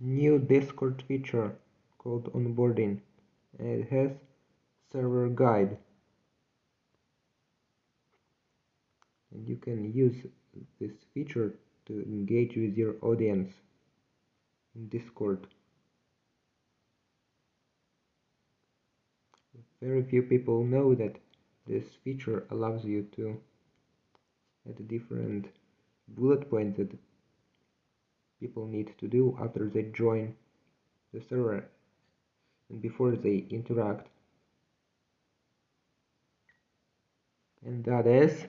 new Discord feature called onboarding it has server guide and you can use this feature to engage with your audience in Discord. Very few people know that this feature allows you to add different bullet points that people need to do after they join the server and before they interact. And that is